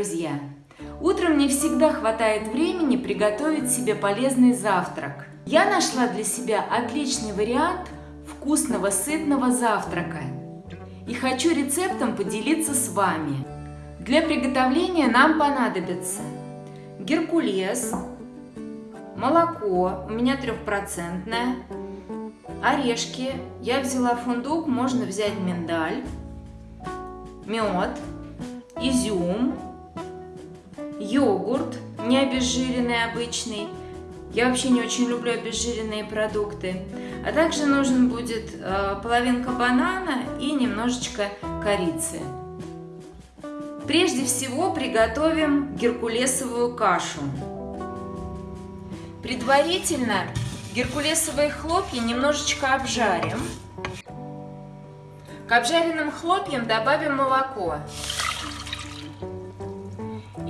друзья! Утром не всегда хватает времени приготовить себе полезный завтрак. Я нашла для себя отличный вариант вкусного сытного завтрака и хочу рецептом поделиться с вами. Для приготовления нам понадобится геркулес, молоко, у меня трехпроцентное, орешки, я взяла фундук, можно взять миндаль, мед, изюм, йогурт, не обезжиренный обычный. Я вообще не очень люблю обезжиренные продукты. А также нужен будет э, половинка банана и немножечко корицы. Прежде всего приготовим геркулесовую кашу. Предварительно геркулесовые хлопья немножечко обжарим. К обжаренным хлопьям добавим молоко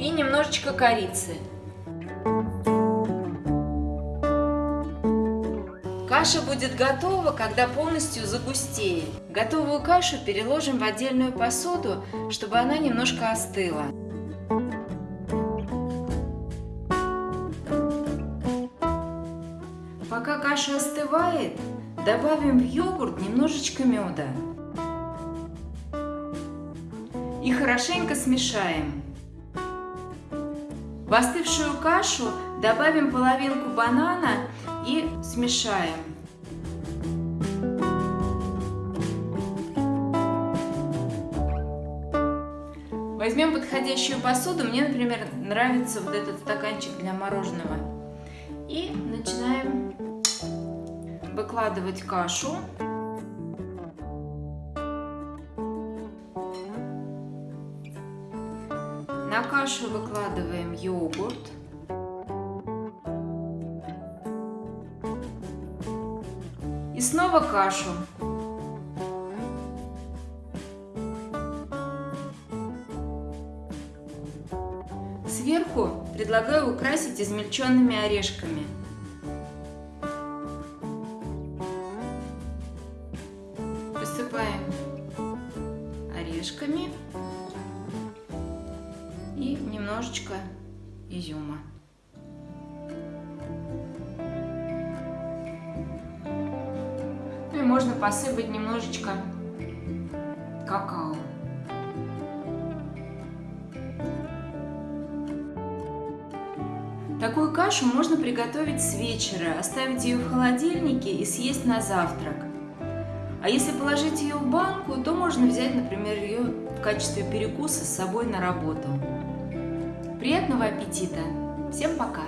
и немножечко корицы. Каша будет готова, когда полностью загустеет. Готовую кашу переложим в отдельную посуду, чтобы она немножко остыла. Пока каша остывает, добавим в йогурт немножечко меда. И хорошенько смешаем. В остывшую кашу добавим половинку банана и смешаем. Возьмем подходящую посуду. Мне, например, нравится вот этот стаканчик для мороженого. И начинаем выкладывать кашу. На кашу выкладываем йогурт. И снова кашу. Сверху предлагаю украсить измельченными орешками. Посыпаем орешками немножечко изюма. Ну и можно посыпать немножечко какао. Такую кашу можно приготовить с вечера, оставить ее в холодильнике и съесть на завтрак. А если положить ее в банку, то можно взять, например, ее в качестве перекуса с собой на работу. Приятного аппетита! Всем пока!